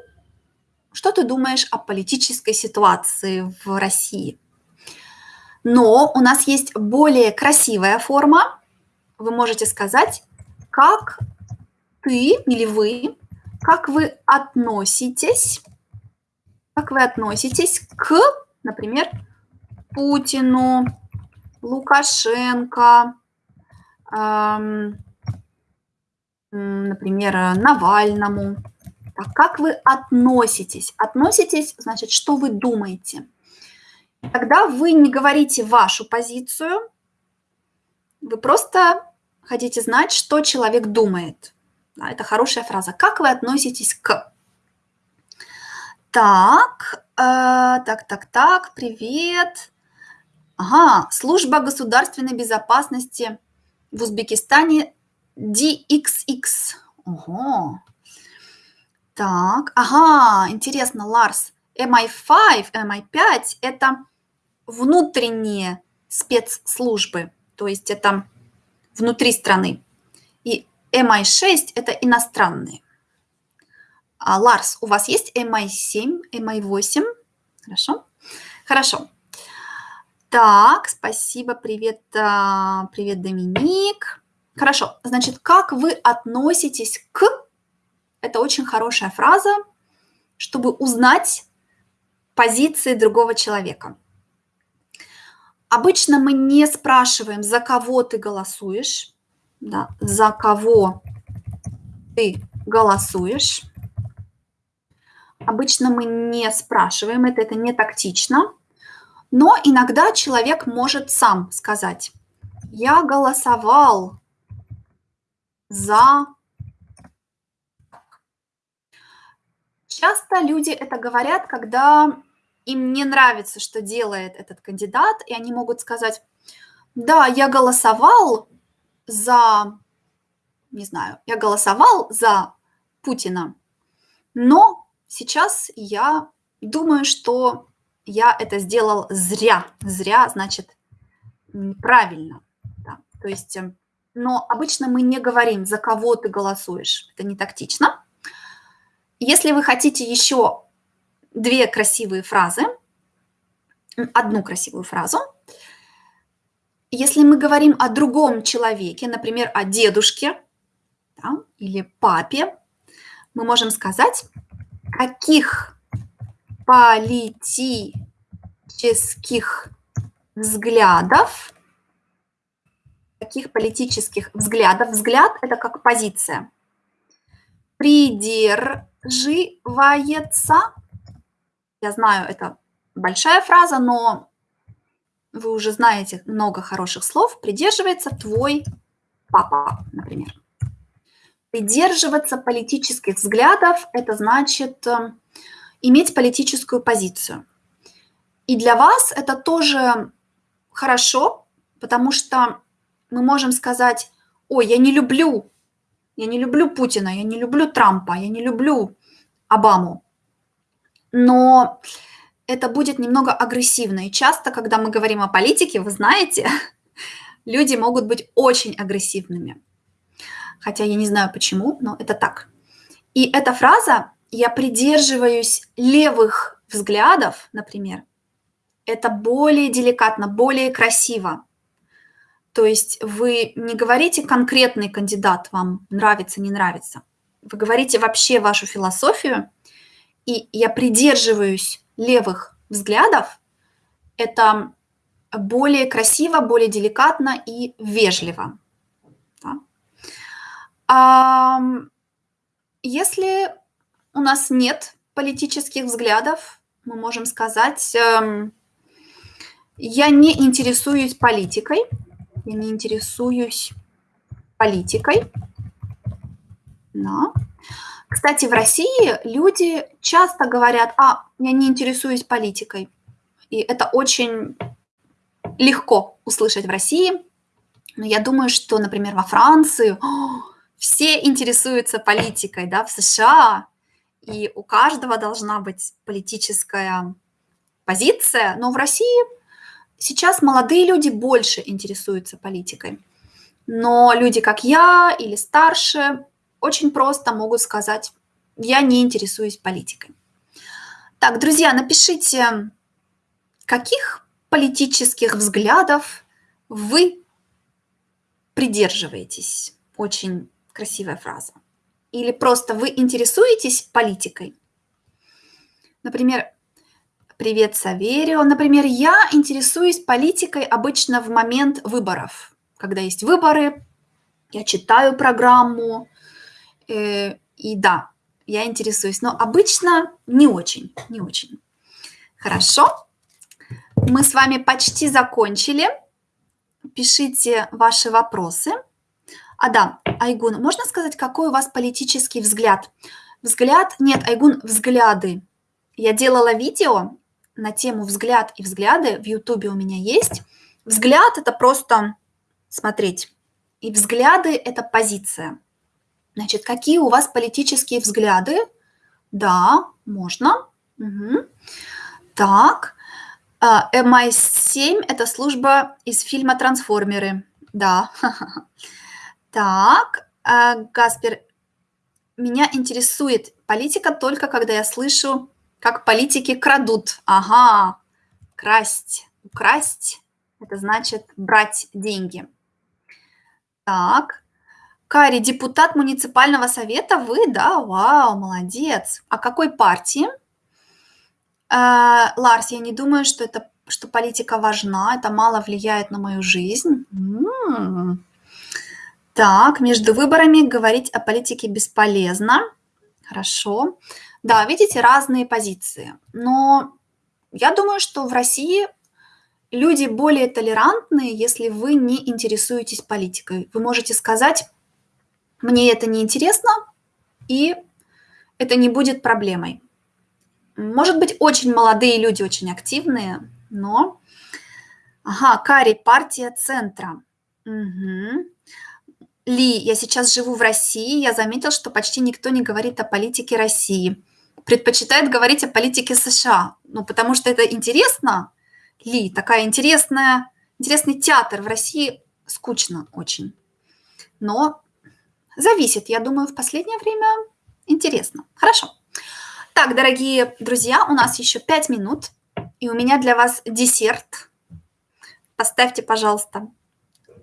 что ты думаешь о политической ситуации в России? Но у нас есть более красивая форма. Вы можете сказать, как ты или вы, как вы относитесь, как вы относитесь к, например, Путину, Лукашенко, эм, например, Навальному. Так, как вы относитесь? Относитесь, значит, что вы думаете. Когда вы не говорите вашу позицию, вы просто хотите знать, что человек думает. Да, это хорошая фраза. Как вы относитесь к? Так, э, так, так, так, привет. Ага, служба государственной безопасности в Узбекистане DXX. Ого. Так, ага, интересно, Ларс. MI5, MI5 – это внутренние спецслужбы, то есть это внутри страны. И MI6 – это иностранные. А, Ларс, у вас есть MI7, MI8? Хорошо? Хорошо. Так, спасибо, привет, а, привет, Доминик. Хорошо, значит, как вы относитесь к... Это очень хорошая фраза, чтобы узнать позиции другого человека. Обычно мы не спрашиваем, за кого ты голосуешь, да, за кого ты голосуешь. Обычно мы не спрашиваем это, это не тактично. Но иногда человек может сам сказать, я голосовал за... Часто люди это говорят, когда им не нравится, что делает этот кандидат, и они могут сказать, да, я голосовал за, не знаю, я голосовал за Путина, но сейчас я думаю, что я это сделал зря. Зря значит неправильно. Да. То есть эм, но обычно мы не говорим, за кого ты голосуешь. Это не тактично. Если вы хотите еще две красивые фразы, одну красивую фразу, если мы говорим о другом человеке, например, о дедушке да, или папе, мы можем сказать, каких политических взглядов таких политических взглядов. Взгляд – это как позиция. Придерживается. Я знаю, это большая фраза, но вы уже знаете много хороших слов, придерживается твой папа, например. Придерживаться политических взглядов – это значит э, иметь политическую позицию. И для вас это тоже хорошо, потому что мы можем сказать, ой, я не люблю, я не люблю Путина, я не люблю Трампа, я не люблю Обаму. Но это будет немного агрессивно. И часто, когда мы говорим о политике, вы знаете, люди могут быть очень агрессивными. Хотя я не знаю почему, но это так. И эта фраза «я придерживаюсь левых взглядов», например, это более деликатно, более красиво. То есть вы не говорите конкретный кандидат, вам нравится, не нравится. Вы говорите вообще вашу философию, и я придерживаюсь левых взглядов, это более красиво, более деликатно и вежливо. Да? А если у нас нет политических взглядов, мы можем сказать, эм, я не интересуюсь политикой, я не интересуюсь политикой. Да. Кстати, в России люди часто говорят, а, я не интересуюсь политикой. И это очень легко услышать в России. Но я думаю, что, например, во Франции о, все интересуются политикой, да, в США, и у каждого должна быть политическая позиция, но в России сейчас молодые люди больше интересуются политикой. Но люди, как я или старше, очень просто могут сказать, я не интересуюсь политикой. Так, друзья, напишите, каких политических взглядов вы придерживаетесь. Очень красивая фраза. Или просто вы интересуетесь политикой. Например, привет, Саверио. Например, я интересуюсь политикой обычно в момент выборов. Когда есть выборы, я читаю программу, Э, и да, я интересуюсь, но обычно не очень, не очень. Хорошо. Мы с вами почти закончили. Пишите ваши вопросы. А да, Айгун, можно сказать, какой у вас политический взгляд? Взгляд? Нет, Айгун, взгляды. Я делала видео на тему взгляд и взгляды. В Ютубе у меня есть. Взгляд – это просто смотреть. И взгляды – это позиция. Значит, какие у вас политические взгляды? Да, можно. Угу. Так. MI7 – это служба из фильма «Трансформеры». Да. Так. А, Гаспер, меня интересует политика только когда я слышу, как политики крадут. Ага, красть. Украсть – это значит брать деньги. Так. Кари, депутат муниципального совета, вы, да? Вау, молодец. А какой партии? Э, Ларс, я не думаю, что это что политика важна, это мало влияет на мою жизнь. М-м-м. Так, между выборами говорить о политике бесполезно. Хорошо. Да, видите, разные позиции. Но я думаю, что в России люди более толерантные, если вы не интересуетесь политикой. Вы можете сказать, мне это не интересно, и это не будет проблемой. Может быть, очень молодые люди, очень активные, но... Ага, Кари, партия центра. Угу. Ли, я сейчас живу в России, я заметил, что почти никто не говорит о политике России. Предпочитает говорить о политике США. Ну, потому что это интересно. Ли, такая интересная, интересный театр в России скучно очень. Но Зависит, я думаю, в последнее время интересно. Хорошо. Так, дорогие друзья, у нас еще 5 минут, и у меня для вас десерт. Поставьте, пожалуйста,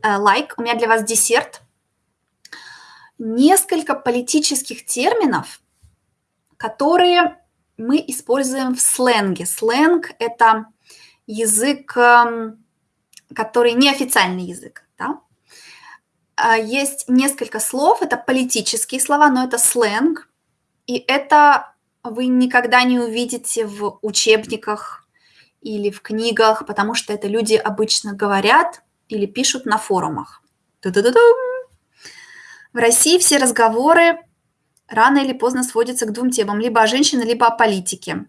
э, лайк. У меня для вас десерт. Несколько политических терминов, которые мы используем в сленге. Сленг – это язык, эм, который неофициальный язык. А, есть несколько слов, это политические слова, но это сленг, и это вы никогда не увидите в учебниках или в книгах, потому что это люди обычно говорят или пишут на форумах. В России все разговоры рано или поздно сводятся к двум темам. Либо о женщине, либо о политике.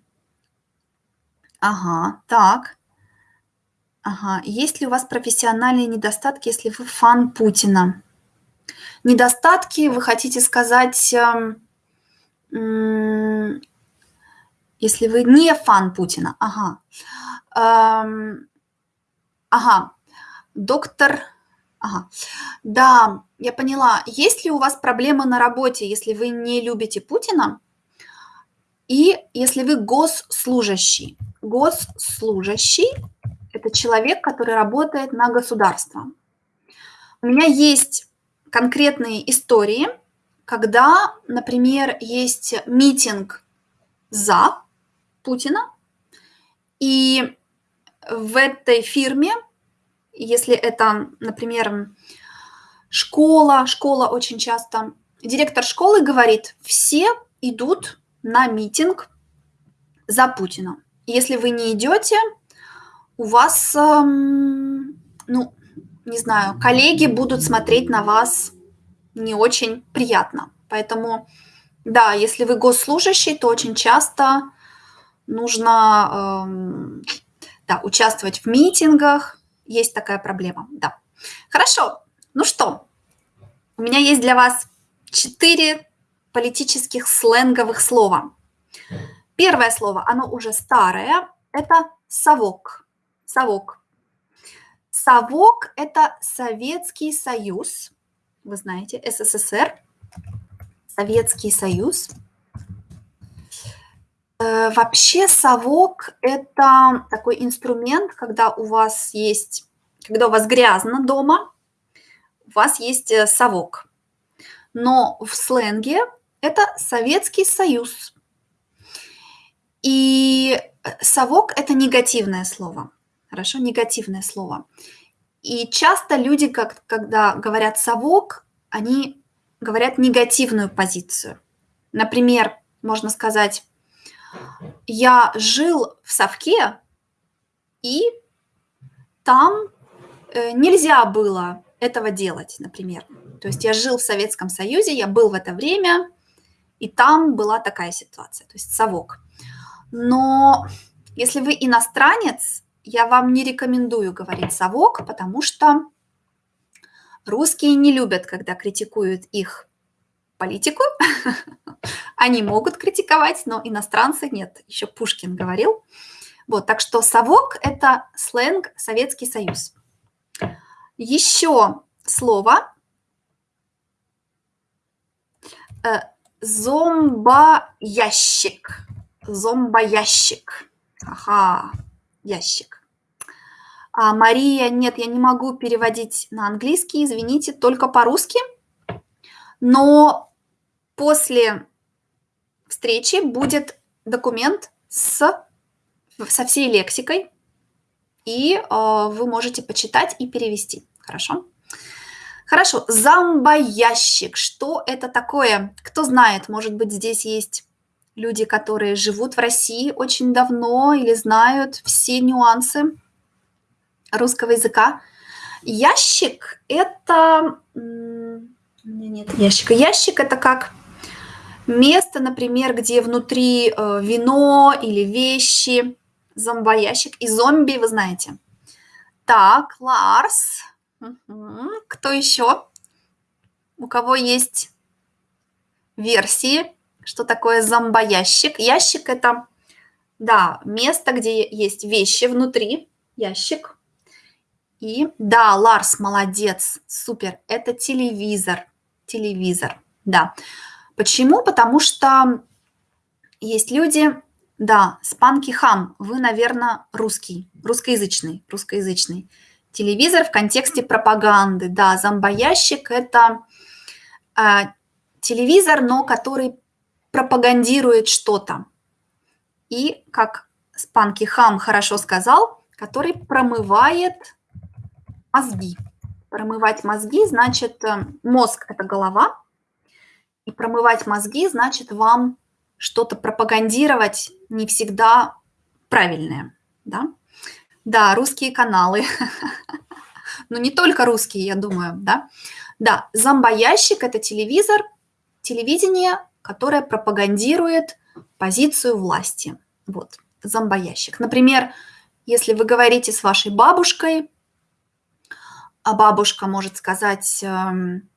Ага, так. Ага. Есть ли у вас профессиональные недостатки, если вы фан Путина? Недостатки, вы хотите сказать, эм, если вы не фан Путина. Ага. Эм, ага. Доктор... Ага. Да, я поняла. Есть ли у вас проблемы на работе, если вы не любите Путина? И если вы госслужащий. Госслужащий – это человек, который работает на государство. У меня есть конкретные истории, когда, например, есть митинг за Путина, и в этой фирме, если это, например, школа, школа очень часто, директор школы говорит, все идут на митинг за Путина. Если вы не идете, у вас, эм, ну, не знаю, коллеги будут смотреть на вас не очень приятно. Поэтому, да, если вы госслужащий, то очень часто нужно эм, да, участвовать в митингах. Есть такая проблема, да. Хорошо, ну что, у меня есть для вас четыре политических сленговых слова. Первое слово, оно уже старое, это совок. Совок. Совок – это Советский Союз, вы знаете, СССР, Советский Союз – Э, вообще совок – это такой инструмент, когда у вас есть, когда у вас грязно дома, у вас есть э, совок. Но в сленге это Советский Союз. И э, совок – это негативное слово. Хорошо, негативное слово. И часто люди, как, когда говорят совок, они говорят негативную позицию. Например, можно сказать, я жил в совке, и там э, нельзя было этого делать, например. То есть я жил в Советском Союзе, я был в это время, и там была такая ситуация, то есть совок. Но если вы иностранец, я вам не рекомендую говорить совок, потому что русские не любят, когда критикуют их политику. Они могут критиковать, но иностранцы нет. Еще Пушкин говорил. Вот, так что совок – это сленг Советский Союз. Еще слово э, зомбоящик. Зомбоящик. Ага, ящик. А, Мария, нет, я не могу переводить на английский, извините, только по-русски. Но после встречи будет документ с, со всей лексикой, и э, вы можете почитать и перевести. Хорошо? Хорошо, зомбоящик. Что это такое? Кто знает, может быть, здесь есть люди, которые живут в России очень давно или знают все нюансы русского языка. Ящик – это... Нет ящика. Ящик – это как Место, например, где внутри э, вино или вещи, зомбоящик и зомби, вы знаете. Так, Ларс. Кто еще? У кого есть версии, что такое зомбоящик? Ящик – это, да, место, где есть вещи внутри, ящик. И да, Ларс, молодец, супер, это телевизор, телевизор, да. Почему? Потому что есть люди, да, спанки хам, вы, наверное, русский, русскоязычный, русскоязычный. Телевизор в контексте пропаганды, да, зомбоящик – это э, телевизор, но который пропагандирует что-то. И, как Спанки Хам хорошо сказал, который промывает мозги. Промывать мозги значит, э, мозг – это голова, и промывать мозги значит вам что-то пропагандировать не всегда правильное. Да? Да, русские каналы. Но не только русские, я думаю, да. Да, зомбоящик– это телевизор, телевидение, которое пропагандирует позицию власти. Вот, зомбоящик. Например, если вы говорите с вашей бабушкой, а бабушка может сказать, эм,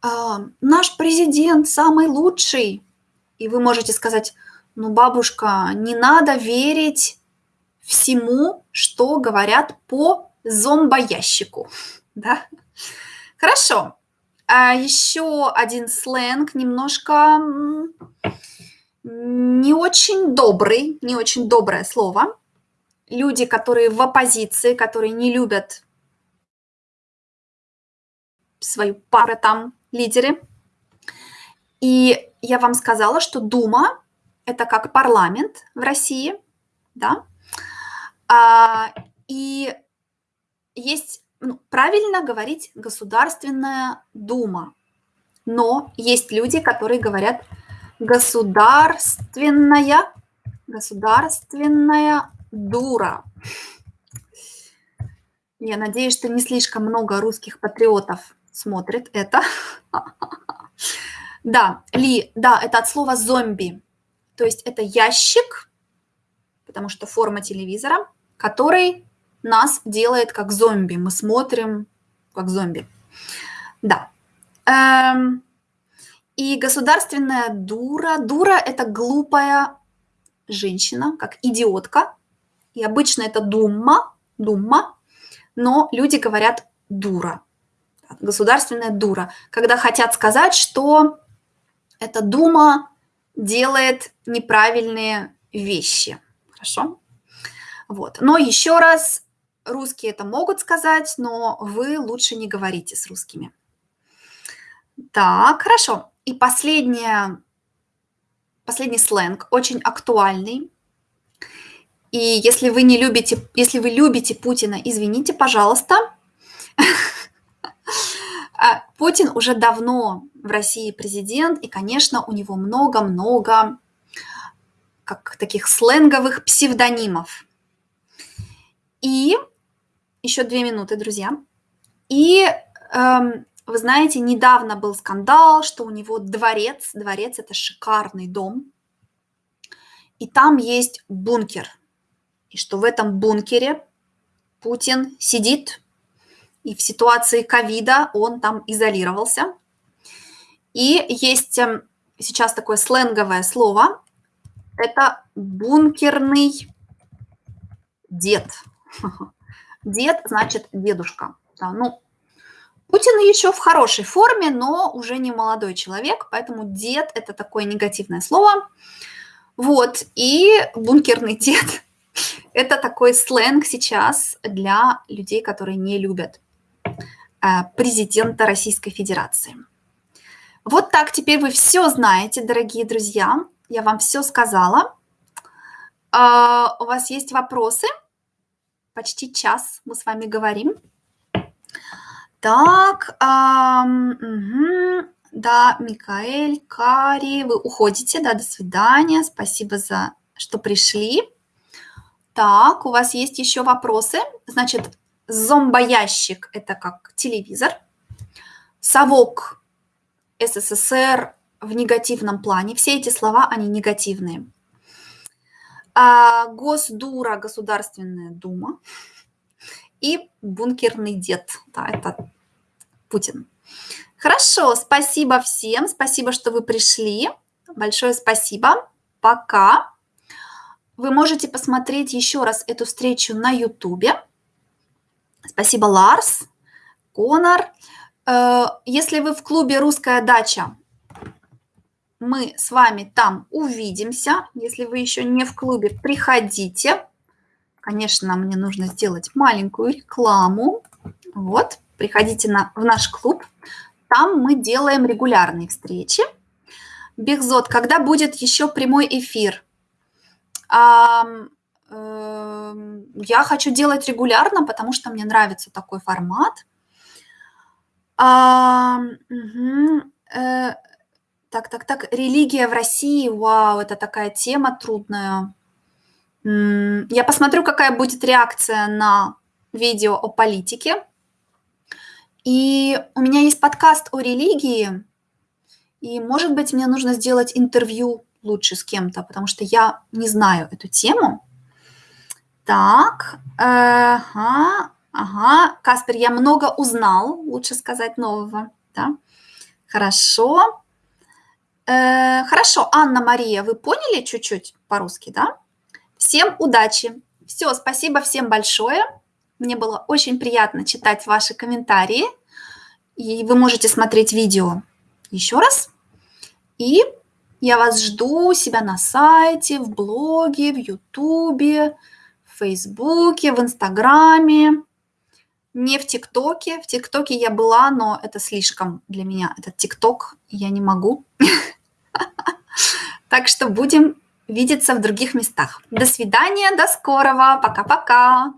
«А, наш президент самый лучший, и вы можете сказать, ну, бабушка, не надо верить всему, что говорят по зомбоящику. Да? Хорошо. А еще один сленг, немножко не очень добрый, не очень доброе слово. Люди, которые в оппозиции, которые не любят свою пару там, лидеры. И я вам сказала, что Дума – это как парламент в России, да, а, и есть, ну, правильно говорить Государственная Дума, но есть люди, которые говорят государственная, государственная дура. Я надеюсь, что не слишком много русских патриотов смотрит это. Да, ли, да, это от слова зомби. То есть это ящик, потому что форма телевизора, который нас делает как зомби. Мы смотрим как зомби. Да. Эм, и государственная дура. Дура – это глупая женщина, как идиотка. И обычно это думма, думма, но люди говорят дура государственная дура, когда хотят сказать, что эта дума делает неправильные вещи. Хорошо? Вот. Но еще раз, русские это могут сказать, но вы лучше не говорите с русскими. Так, хорошо. И последнее, последний сленг, очень актуальный. И если вы не любите, если вы любите Путина, извините, пожалуйста, А Путин уже давно в России президент, и, конечно, у него много-много как таких сленговых псевдонимов. И еще две минуты, друзья. И эм, вы знаете, недавно был скандал, что у него дворец, дворец это шикарный дом, и там есть бункер, и что в этом бункере Путин сидит и в ситуации ковида он там изолировался. И есть эм, сейчас такое сленговое слово, это бункерный дед. Дед значит дедушка. Да, ну, Путин еще в хорошей форме, но уже не молодой человек, поэтому дед – это такое негативное слово. Вот, и бункерный дед – это такой сленг сейчас для людей, которые не любят Э, президента Российской Федерации. Вот так теперь вы все знаете, дорогие друзья. Я вам все сказала. А, у вас есть вопросы? Почти час мы с вами говорим. Так, угу. да, Микаэль, Кари, вы уходите, да, до свидания. Спасибо за, что пришли. Так, у вас есть еще вопросы? Значит, Зомбоящик – это как телевизор. Совок СССР в негативном плане. Все эти слова, они негативные. А Госдура, Государственная Дума. И бункерный дед. Да, это Путин. Хорошо, спасибо всем. Спасибо, что вы пришли. Большое спасибо. Пока. Вы можете посмотреть еще раз эту встречу на YouTube. Спасибо, Ларс, Конор. Э, если вы в клубе «Русская дача», мы с вами там увидимся. Если вы еще не в клубе, приходите. Конечно, мне нужно сделать маленькую рекламу. Вот, приходите на, в наш клуб. Там мы делаем регулярные встречи. Бехзот, когда будет еще прямой эфир? Эм, я хочу делать регулярно, потому что мне нравится такой формат. А, угу. э, так, так, так. Религия в России, вау, это такая тема трудная. Я посмотрю, какая будет реакция на видео о политике. И у меня есть подкаст о религии, и, может быть, мне нужно сделать интервью лучше с кем-то, потому что я не знаю эту тему. Так, ага, ага, Каспер, я много узнал, лучше сказать нового, да? Хорошо. Э, хорошо, Анна Мария, вы поняли чуть-чуть по-русски, да? Всем удачи. Все, спасибо всем большое. Мне было очень приятно читать ваши комментарии. И вы можете смотреть видео еще раз. И я вас жду себя на сайте, в блоге, в Ютубе, в Фейсбуке, в Инстаграме. Не в ТикТоке. В ТикТоке я была, но это слишком для меня. Этот ТикТок я не могу. Так что будем видеться в других местах. До свидания, до скорого, пока-пока.